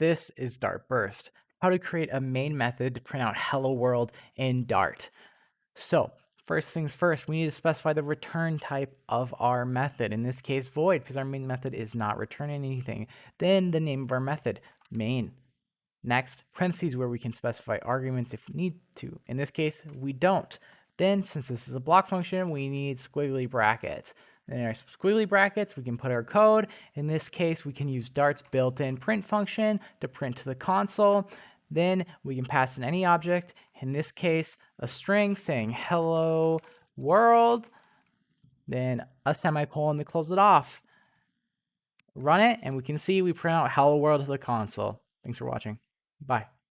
This is Dart Burst, how to create a main method to print out hello world in Dart. So first things first, we need to specify the return type of our method. In this case, void, because our main method is not returning anything. Then the name of our method, main. Next, parentheses where we can specify arguments if we need to. In this case, we don't. Then, since this is a block function, we need squiggly brackets. In our squiggly brackets, we can put our code. In this case, we can use Dart's built-in print function to print to the console. Then we can pass in any object, in this case, a string saying hello world, then a semicolon to close it off. Run it, and we can see we print out hello world to the console. Thanks for watching. Bye.